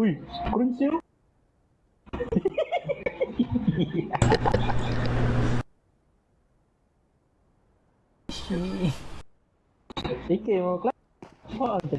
Ui, mau Fiquei, mano.